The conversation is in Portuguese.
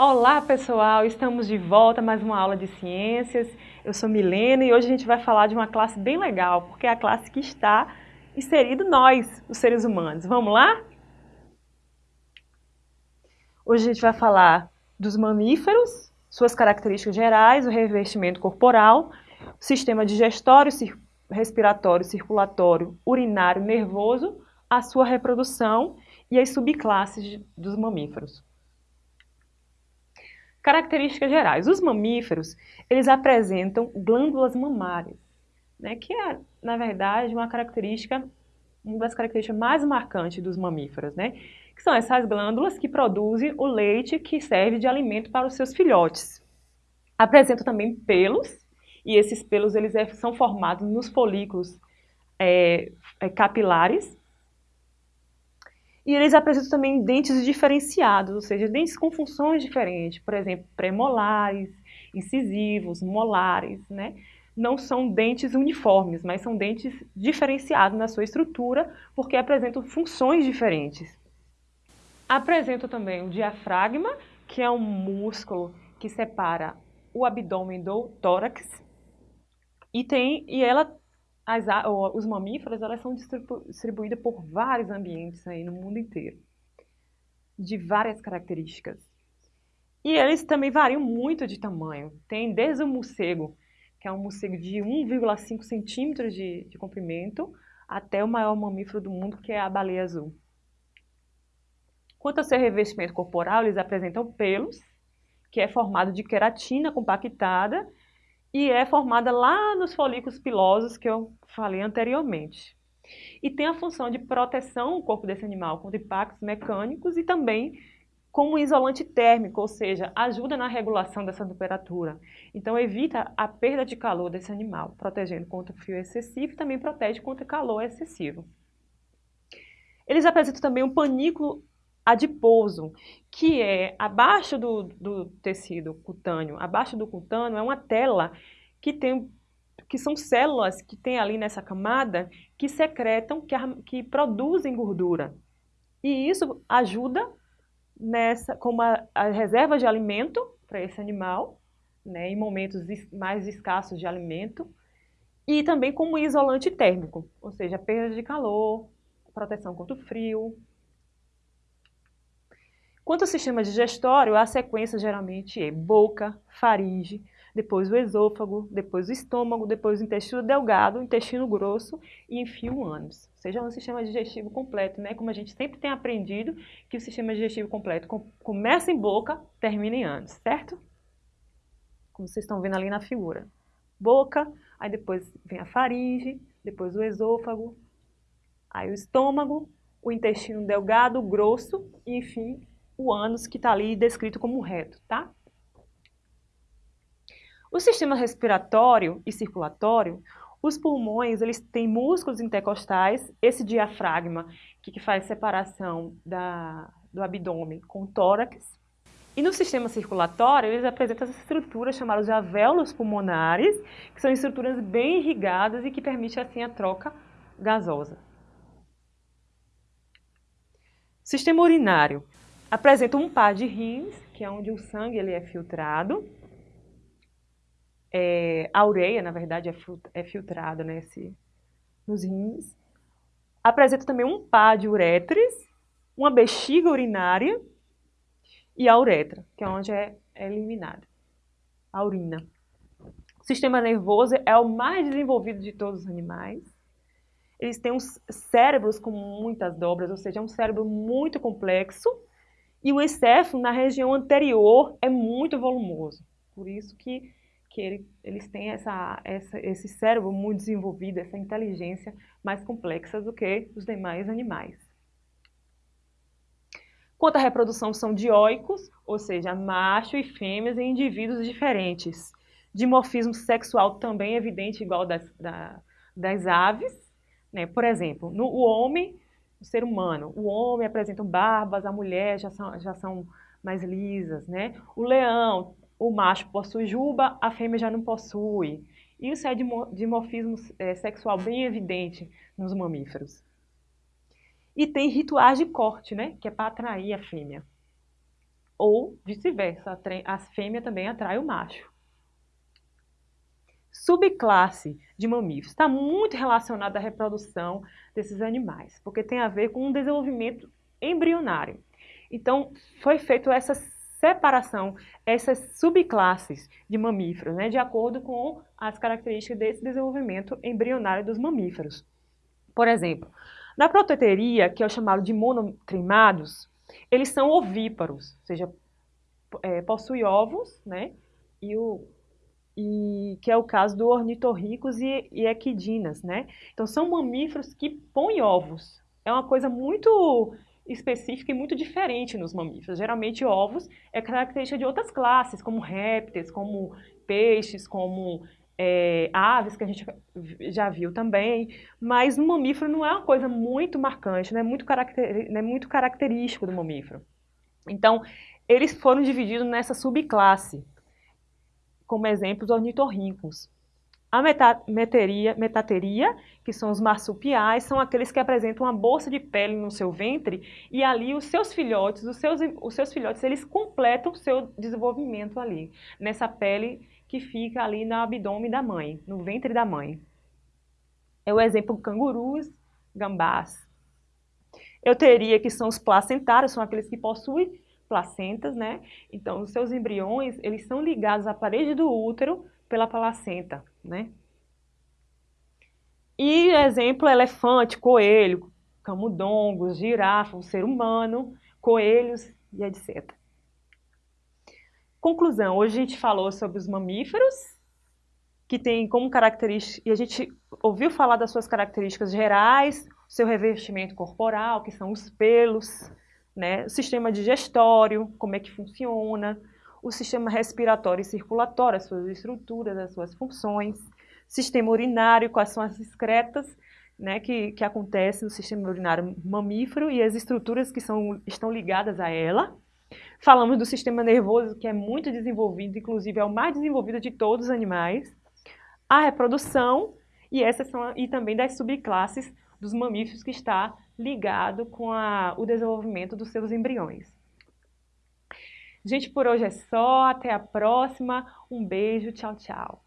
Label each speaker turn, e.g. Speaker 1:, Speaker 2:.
Speaker 1: Olá pessoal, estamos de volta mais uma aula de ciências. Eu sou Milena e hoje a gente vai falar de uma classe bem legal, porque é a classe que está inserido nós, os seres humanos. Vamos lá? Hoje a gente vai falar dos mamíferos, suas características gerais, o revestimento corporal, o sistema digestório, respiratório, circulatório, urinário, nervoso, a sua reprodução e as subclasses dos mamíferos. Características gerais. Os mamíferos, eles apresentam glândulas mamárias, né, que é, na verdade, uma característica, uma das características mais marcantes dos mamíferos, né, que são essas glândulas que produzem o leite que serve de alimento para os seus filhotes. Apresentam também pelos, e esses pelos eles é, são formados nos folículos é, é, capilares, e eles apresentam também dentes diferenciados, ou seja, dentes com funções diferentes, por exemplo, premolares, incisivos, molares, né? Não são dentes uniformes, mas são dentes diferenciados na sua estrutura, porque apresentam funções diferentes. Apresentam também o diafragma, que é um músculo que separa o abdômen do tórax, e, tem, e ela as, os mamíferos elas são distribu distribuídos por vários ambientes aí no mundo inteiro, de várias características. E eles também variam muito de tamanho. Tem desde o morcego, que é um morcego de 1,5 centímetros de, de comprimento, até o maior mamífero do mundo, que é a baleia azul. Quanto ao seu revestimento corporal, eles apresentam pelos, que é formado de queratina compactada e é formada lá nos folículos pilosos que eu falei anteriormente. E tem a função de proteção do corpo desse animal contra impactos mecânicos e também como isolante térmico, ou seja, ajuda na regulação dessa temperatura. Então evita a perda de calor desse animal, protegendo contra o frio excessivo e também protege contra calor excessivo. Eles apresentam também um panículo adiposo, que é abaixo do, do tecido cutâneo, abaixo do cutâneo é uma tela que tem que são células que tem ali nessa camada que secretam, que, que produzem gordura. E isso ajuda nessa, como a, a reserva de alimento para esse animal, né, em momentos mais escassos de alimento, e também como isolante térmico, ou seja, perda de calor, proteção contra o frio, Quanto ao sistema digestório, a sequência geralmente é boca, faringe, depois o esôfago, depois o estômago, depois o intestino delgado, o intestino grosso e, enfim, o ânus. Ou seja, é um sistema digestivo completo, né? Como a gente sempre tem aprendido que o sistema digestivo completo começa em boca, termina em ânus, certo? Como vocês estão vendo ali na figura. Boca, aí depois vem a faringe, depois o esôfago, aí o estômago, o intestino delgado, grosso e, enfim, o ânus que está ali descrito como reto, tá? O sistema respiratório e circulatório, os pulmões, eles têm músculos intercostais, esse diafragma que, que faz separação da, do abdômen com o tórax. E no sistema circulatório, eles apresentam essas estruturas chamadas de alvéolos pulmonares, que são estruturas bem irrigadas e que permitem assim a troca gasosa. Sistema urinário apresenta um par de rins, que é onde o sangue ele é filtrado. É, a ureia, na verdade, é, é filtrada nesse, nos rins. Apresenta também um par de uretres, uma bexiga urinária e a uretra, que é onde é, é eliminada a urina. O sistema nervoso é o mais desenvolvido de todos os animais. Eles têm uns cérebros com muitas dobras, ou seja, é um cérebro muito complexo e o encéfalo na região anterior é muito volumoso. Por isso que, que ele, eles têm essa, essa, esse cérebro muito desenvolvido, essa inteligência mais complexa do que os demais animais. Quanto à reprodução, são dioicos, ou seja, macho e fêmeas em indivíduos diferentes. Dimorfismo sexual também evidente, igual das, da, das aves. Né? Por exemplo, no, o homem o ser humano. O homem apresenta barbas, a mulher já são, já são mais lisas, né? O leão, o macho possui juba, a fêmea já não possui. Isso é dimorfismo é, sexual bem evidente nos mamíferos. E tem rituais de corte, né? Que é para atrair a fêmea. ou vice-versa, a fêmea também atrai o macho. Subclasse de mamíferos está muito relacionada à reprodução desses animais, porque tem a ver com um desenvolvimento embrionário. Então, foi feita essa separação, essas subclasses de mamíferos, né, de acordo com as características desse desenvolvimento embrionário dos mamíferos. Por exemplo, na proteteria, que é o chamado de monotrimados, eles são ovíparos, ou seja, é, possui ovos, né? E, o, e que é o caso do ornitorricos e, e equidinas, né? Então são mamíferos que põem ovos. É uma coisa muito específica e muito diferente nos mamíferos. Geralmente ovos é característica de outras classes, como répteis, como peixes, como é, aves, que a gente já viu também, mas no mamífero não é uma coisa muito marcante, não é muito, não é muito característico do mamífero. Então, eles foram divididos nessa subclasse, como exemplos ornitorrincos. A metateria, metateria, que são os marsupiais, são aqueles que apresentam uma bolsa de pele no seu ventre e ali os seus filhotes, os seus, os seus filhotes, eles completam o seu desenvolvimento ali, nessa pele que fica ali no abdômen da mãe, no ventre da mãe. É o exemplo cangurus, gambás. Eu teria que são os placentários, são aqueles que possuem placentas, né? Então, os seus embriões, eles são ligados à parede do útero pela placenta, né? E exemplo, elefante, coelho, camundongos, girafa, o ser humano, coelhos e etc. Conclusão, hoje a gente falou sobre os mamíferos, que tem como característica, e a gente ouviu falar das suas características gerais, seu revestimento corporal, que são os pelos, né? o sistema digestório, como é que funciona, o sistema respiratório e circulatório, as suas estruturas, as suas funções, sistema urinário, quais são as excretas né, que, que acontecem no sistema urinário mamífero e as estruturas que são, estão ligadas a ela, Falamos do sistema nervoso, que é muito desenvolvido, inclusive é o mais desenvolvido de todos os animais. A reprodução, e, essas são, e também das subclasses dos mamíferos que está ligado com a, o desenvolvimento dos seus embriões. Gente, por hoje é só. Até a próxima. Um beijo. Tchau, tchau.